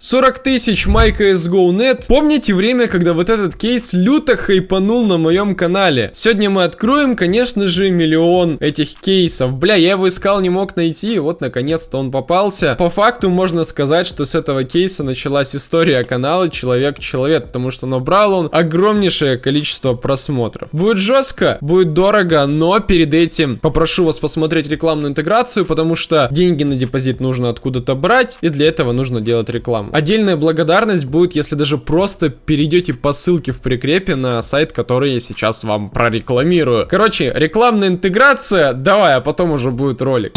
40 тысяч MyCSGO.net. Помните время, когда вот этот кейс люто хайпанул на моем канале? Сегодня мы откроем, конечно же, миллион этих кейсов. Бля, я его искал, не мог найти, и вот наконец-то он попался. По факту можно сказать, что с этого кейса началась история канала Человек-Человек, потому что набрал он огромнейшее количество просмотров. Будет жестко, будет дорого, но перед этим попрошу вас посмотреть рекламную интеграцию, потому что деньги на депозит нужно откуда-то брать, и для этого нужно делать рекламу. Отдельная благодарность будет, если даже просто перейдете по ссылке в прикрепе на сайт, который я сейчас вам прорекламирую. Короче, рекламная интеграция, давай, а потом уже будет ролик.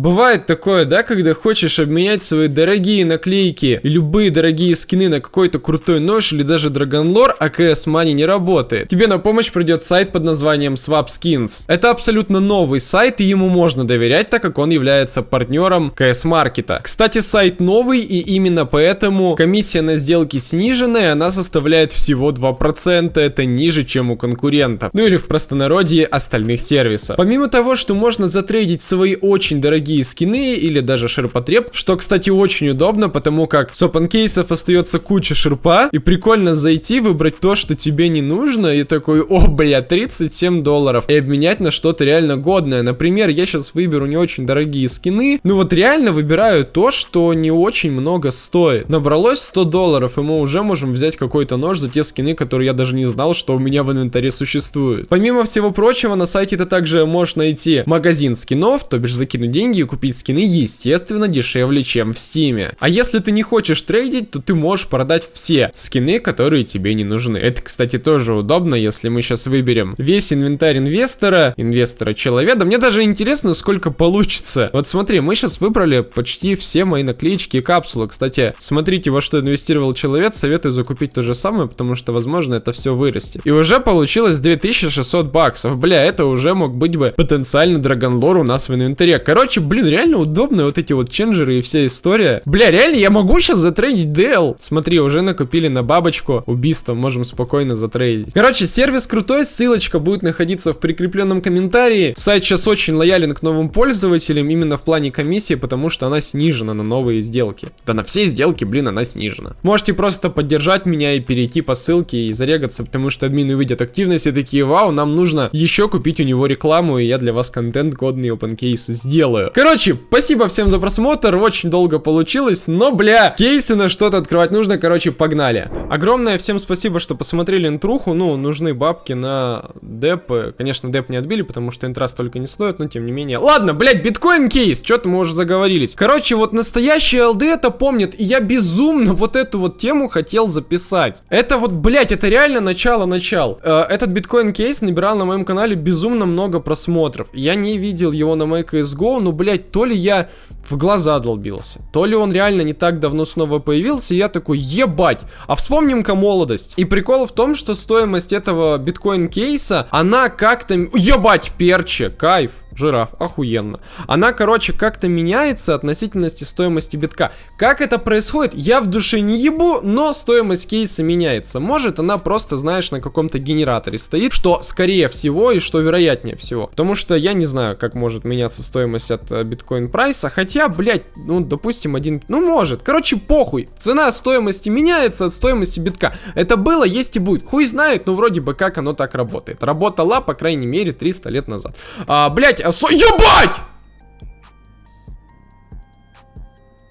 Бывает такое, да, когда хочешь обменять свои дорогие наклейки и любые дорогие скины на какой-то крутой нож или даже драгонлор, а CS Money не работает. Тебе на помощь придет сайт под названием Swap Skins. Это абсолютно новый сайт, и ему можно доверять, так как он является партнером CS Маркета. Кстати, сайт новый, и именно поэтому комиссия на сделки сниженная, она составляет всего 2%, это ниже, чем у конкурентов. Ну или в простонародье остальных сервисов. Помимо того, что можно затрейдить свои очень дорогие дорогие скины или даже ширпотреб, что, кстати, очень удобно, потому как с опенкейсов остается куча ширпа, и прикольно зайти, выбрать то, что тебе не нужно, и такой, о, бля, 37 долларов, и обменять на что-то реально годное. Например, я сейчас выберу не очень дорогие скины, ну вот реально выбираю то, что не очень много стоит. Набралось 100 долларов, и мы уже можем взять какой-то нож за те скины, которые я даже не знал, что у меня в инвентаре существуют. Помимо всего прочего, на сайте ты также можешь найти магазин скинов, то бишь закинуть деньги и купить скины, естественно, дешевле, чем в стиме. А если ты не хочешь трейдить, то ты можешь продать все скины, которые тебе не нужны. Это, кстати, тоже удобно, если мы сейчас выберем весь инвентарь инвестора, инвестора человека. Мне даже интересно, сколько получится. Вот смотри, мы сейчас выбрали почти все мои наклеечки и капсулы. Кстати, смотрите, во что инвестировал человек, советую закупить то же самое, потому что, возможно, это все вырастет. И уже получилось 2600 баксов. Бля, это уже мог быть бы потенциально драгонлор у нас в инвентаре. Короче, блин, реально удобно вот эти вот ченджеры и вся история. Бля, реально, я могу сейчас затрейдить DL. Смотри, уже накупили на бабочку. Убийство можем спокойно затрейдить. Короче, сервис крутой, ссылочка будет находиться в прикрепленном комментарии. Сайт сейчас очень лоялен к новым пользователям, именно в плане комиссии, потому что она снижена на новые сделки. Да на все сделки, блин, она снижена. Можете просто поддержать меня и перейти по ссылке и зарегаться, потому что админы увидят активность и такие, вау, нам нужно еще купить у него рекламу, и я для вас контент годный open case сделаю. Короче, спасибо всем за просмотр, очень долго получилось, но, бля, кейсы на что-то открывать нужно, короче, погнали. Огромное всем спасибо, что посмотрели интруху, ну, нужны бабки на деп, конечно, деп не отбили, потому что интра столько не стоит, но тем не менее. Ладно, блядь, биткоин кейс, что-то мы уже заговорились. Короче, вот настоящий ЛД это помнит, и я безумно вот эту вот тему хотел записать. Это вот, блядь, это реально начало-начал. Э, этот биткоин кейс набирал на моем канале безумно много просмотров. Я не видел его на MyCSGO, но, блядь, блядь, то ли я в глаза долбился, то ли он реально не так давно снова появился, и я такой, ебать, а вспомним-ка молодость. И прикол в том, что стоимость этого биткоин-кейса, она как-то, ебать, перче, кайф жираф, охуенно. Она, короче, как-то меняется относительности стоимости битка. Как это происходит, я в душе не ебу, но стоимость кейса меняется. Может, она просто, знаешь, на каком-то генераторе стоит, что скорее всего и что вероятнее всего. Потому что я не знаю, как может меняться стоимость от э, биткоин прайса, хотя, блядь, ну, допустим, один... Ну, может. Короче, похуй. Цена стоимости меняется от стоимости битка. Это было, есть и будет. Хуй знает, но вроде бы как оно так работает. Работала, по крайней мере, 300 лет назад. А, блядь, а со... Ебать!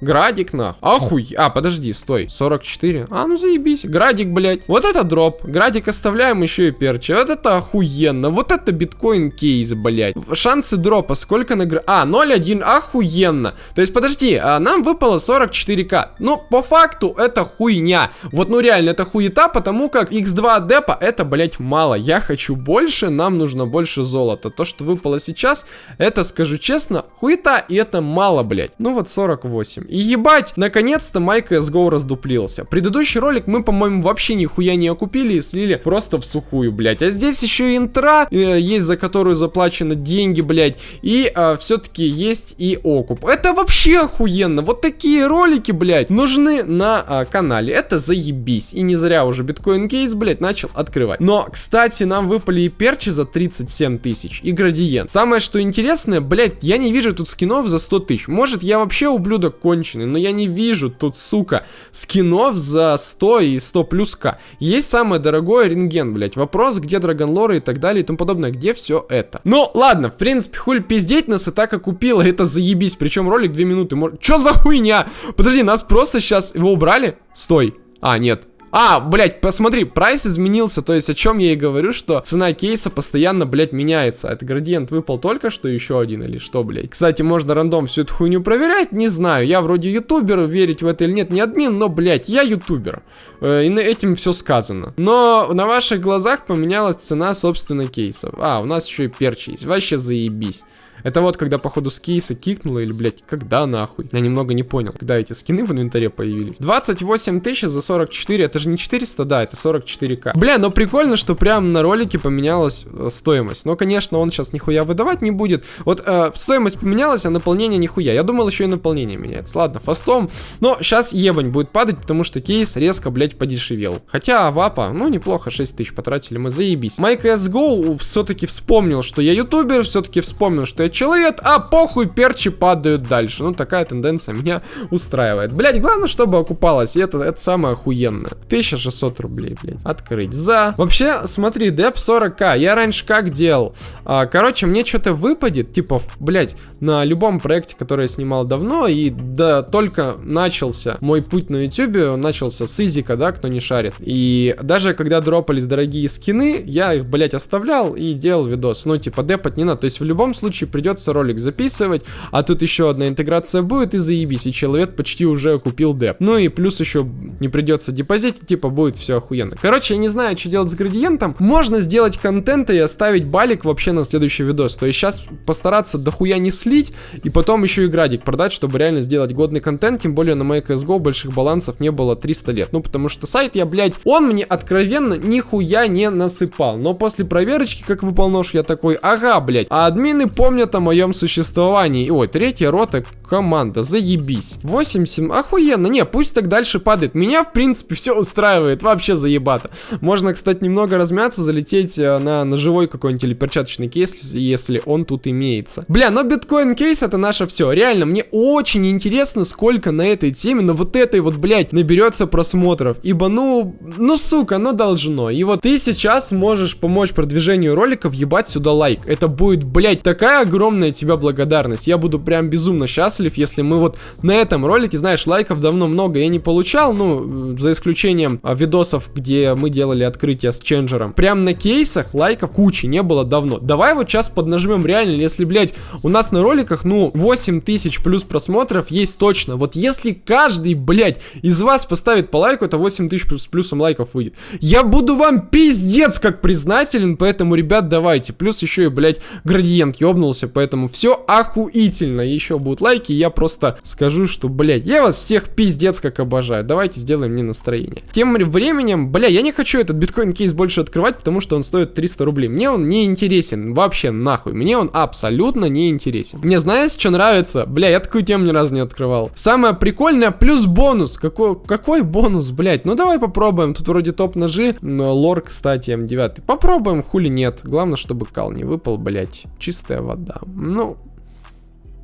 Градик, на. Охуй. А, подожди, стой. 44. А, ну заебись. Градик, блядь. Вот это дроп. Градик оставляем еще и перчи. Вот это охуенно. Вот это биткоин кейс, блядь. Шансы дропа. Сколько на... А, 0,1. Охуенно. То есть, подожди. А, нам выпало 44к. Ну, по факту, это хуйня. Вот, ну реально, это хуета, потому как x2 депа, это, блядь, мало. Я хочу больше, нам нужно больше золота. То, что выпало сейчас, это, скажу честно, хуета, и это мало, блядь. Ну вот 48. И ебать, наконец-то Майк CSGO раздуплился. Предыдущий ролик мы, по-моему, вообще нихуя не окупили и слили просто в сухую, блядь. А здесь еще и интра э, есть, за которую заплачены деньги, блядь. И э, все-таки есть и окуп. Это вообще охуенно. Вот такие ролики, блядь, нужны на э, канале. Это заебись. И не зря уже биткоин кейс, блядь, начал открывать. Но, кстати, нам выпали и перчи за 37 тысяч, и градиент. Самое, что интересное, блядь, я не вижу тут скинов за 100 тысяч. Может, я вообще ублюдок конь конченый, но я не вижу тут, сука, скинов за 100 и 100 плюс К. Есть самое дорогое рентген, блять. Вопрос, где драгонлоры и так далее и тому подобное, где все это? Ну, ладно, в принципе, хуй пиздеть нас и так купила, это заебись. Причем ролик 2 минуты. Чё за хуйня? Подожди, нас просто сейчас его убрали? Стой. А, нет, а, блядь, посмотри, прайс изменился, то есть о чем я и говорю, что цена кейса постоянно, блядь, меняется. Это градиент выпал только что еще один или что, блядь. Кстати, можно рандом всю эту хуйню проверять, не знаю. Я вроде ютубер, верить в это или нет, не админ, но, блядь, я ютубер. Э, и на этим все сказано. Но на ваших глазах поменялась цена, собственно, кейсов. А, у нас еще и перчи есть, вообще заебись. Это вот когда, походу, с кейса кикнуло, или, блядь, когда нахуй? Я немного не понял, когда эти скины в инвентаре появились. 28 тысяч за 44, это же не 400, да, это 44к. Бля, но прикольно, что прям на ролике поменялась э, стоимость. Но, конечно, он сейчас нихуя выдавать не будет. Вот э, стоимость поменялась, а наполнение нихуя. Я думал, еще и наполнение меняется. Ладно, фастом. Но сейчас ебань будет падать, потому что кейс резко, блядь, подешевел. Хотя вапа, ну, неплохо, 6 тысяч потратили мы, заебись. MyCSGO все-таки вспомнил, что я ютубер, все-таки вспомнил, что я человек, а похуй, перчи падают дальше. Ну, такая тенденция меня устраивает. Блять, главное, чтобы окупалось, и это, это самое охуенное. 1600 рублей, блядь. Открыть. За. Вообще, смотри, деп 40к. Я раньше как делал? А, короче, мне что-то выпадет, типа, блять, на любом проекте, который я снимал давно, и да, только начался мой путь на ютюбе, начался с изика, да, кто не шарит. И даже когда дропались дорогие скины, я их, блять, оставлял и делал видос. Ну, типа, депать не надо. То есть, в любом случае, придется ролик записывать, а тут еще одна интеграция будет и заебись, и человек почти уже купил деп. Ну и плюс еще не придется депозитить, типа будет все охуенно. Короче, я не знаю, что делать с градиентом. Можно сделать контент и оставить балик вообще на следующий видос. То есть сейчас постараться дохуя не слить, и потом еще и градик продать, чтобы реально сделать годный контент, тем более на моей CSGO больших балансов не было 300 лет. Ну, потому что сайт я, блядь, он мне откровенно нихуя не насыпал. Но после проверочки, как выпал нож, я такой, ага, блядь, а админы помнят о моем существовании. Ой, третья рота команда, заебись. 8-7, охуенно, не, пусть так дальше падает. Меня, в принципе, все устраивает, вообще заебато. Можно, кстати, немного размяться, залететь э, на ножевой какой-нибудь или перчаточный кейс, если он тут имеется. Бля, но биткоин кейс это наше все. Реально, мне очень интересно, сколько на этой теме, на вот этой вот, блядь, наберется просмотров. Ибо, ну, ну, сука, ну должно. И вот ты сейчас можешь помочь продвижению ролика въебать сюда лайк. Это будет, блядь, такая огромная огромная тебя благодарность. Я буду прям безумно счастлив, если мы вот на этом ролике, знаешь, лайков давно много я не получал, ну, за исключением а, видосов, где мы делали открытие с ченджером. Прям на кейсах лайков кучи не было давно. Давай вот сейчас поднажмем реально, если, блядь, у нас на роликах, ну, 8 тысяч плюс просмотров есть точно. Вот если каждый, блядь, из вас поставит по лайку, это 8 тысяч плюс плюсом лайков выйдет. Я буду вам пиздец как признателен, поэтому, ребят, давайте. Плюс еще и, блядь, градиент ёбнулся, поэтому все охуительно. Еще будут лайки, я просто скажу, что, блядь, я вас всех пиздец как обожаю. Давайте сделаем мне настроение. Тем временем, бля, я не хочу этот биткоин-кейс больше открывать, потому что он стоит 300 рублей. Мне он не интересен, вообще нахуй. Мне он абсолютно не интересен. Мне знаешь, что нравится? Бля, я такую тему ни разу не открывал. Самое прикольное, плюс бонус. Какой, какой бонус, блядь? Ну давай попробуем. Тут вроде топ-ножи. Лор, кстати, М9. Попробуем, хули нет. Главное, чтобы кал не выпал, блядь. Чистая вода. Ну,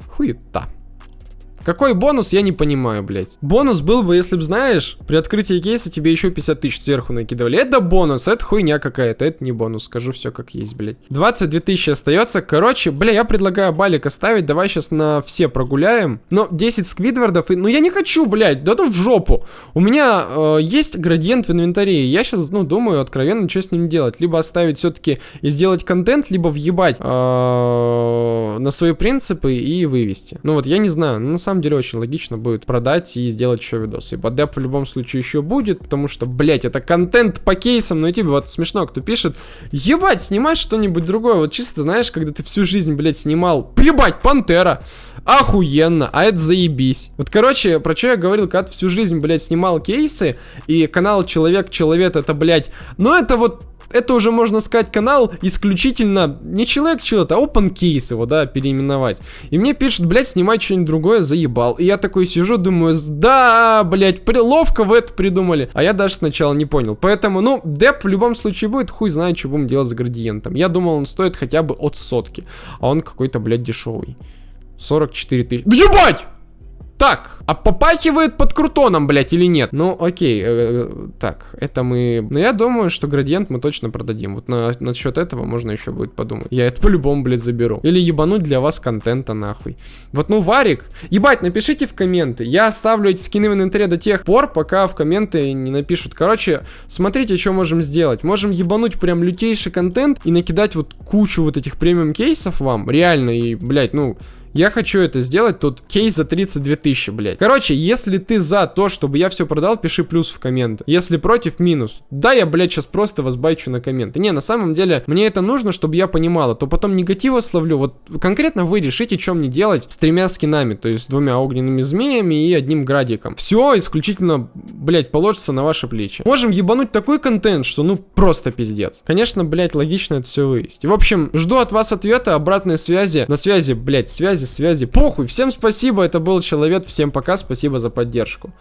хуета. Какой бонус, я не понимаю, блядь. Бонус был бы, если бы, знаешь, при открытии кейса тебе еще 50 тысяч сверху накидывали. Это бонус, это хуйня какая-то, это не бонус, скажу все как есть, блядь. 22 тысячи остается. Короче, бля, я предлагаю балик оставить, давай сейчас на все прогуляем. Но 10 сквидвардов, и... ну я не хочу, блядь, да ну в жопу. У меня э, есть градиент в инвентаре, я сейчас, ну, думаю, откровенно, что с ним делать. Либо оставить все-таки и сделать контент, либо въебать э, на свои принципы и вывести. Ну вот, я не знаю, ну на самом самом деле очень логично будет продать и сделать еще видос. И деп в любом случае еще будет, потому что, блять, это контент по кейсам на YouTube. Вот смешно, кто пишет, ебать, снимать что-нибудь другое. Вот чисто, знаешь, когда ты всю жизнь, блять, снимал, ебать, Пантера. Охуенно, а это заебись. Вот, короче, про что я говорил, когда ты всю жизнь, блядь, снимал кейсы, и канал Человек-Человек, это, блядь, ну это вот это уже, можно сказать, канал исключительно не человек человек, а open case его, да, переименовать. И мне пишут, блядь, снимать что-нибудь другое, заебал. И я такой сижу, думаю, да, блядь, ловко вы это придумали. А я даже сначала не понял. Поэтому, ну, деп в любом случае будет, хуй знает, что будем делать с градиентом. Я думал, он стоит хотя бы от сотки. А он какой-то, блядь, дешевый. 44 тысячи. Да ебать! Так, а попахивает под крутоном, блядь, или нет? Ну, окей, э, э, так, это мы... Но я думаю, что градиент мы точно продадим. Вот на, насчет этого можно еще будет подумать. Я это по-любому, блядь, заберу. Или ебануть для вас контента, нахуй. Вот, ну, Варик, ебать, напишите в комменты. Я оставлю эти скины в инвентаре до тех пор, пока в комменты не напишут. Короче, смотрите, что можем сделать. Можем ебануть прям лютейший контент и накидать вот кучу вот этих премиум кейсов вам. Реально, и, блядь, ну... Я хочу это сделать, тут кейс за 32 тысячи, блядь. Короче, если ты за то, чтобы я все продал, пиши плюс в комменты. Если против, минус. Да, я, блядь, сейчас просто вас байчу на комменты. Не, на самом деле, мне это нужно, чтобы я понимала, то потом негатива словлю. Вот конкретно вы решите, что мне делать с тремя скинами, то есть двумя огненными змеями и одним градиком. Все исключительно, блядь, положится на ваши плечи. Можем ебануть такой контент, что ну просто пиздец. Конечно, блядь, логично это все вывести. В общем, жду от вас ответа, обратной связи. На связи, блядь, связи связи. Похуй, всем спасибо, это был Человек, всем пока, спасибо за поддержку.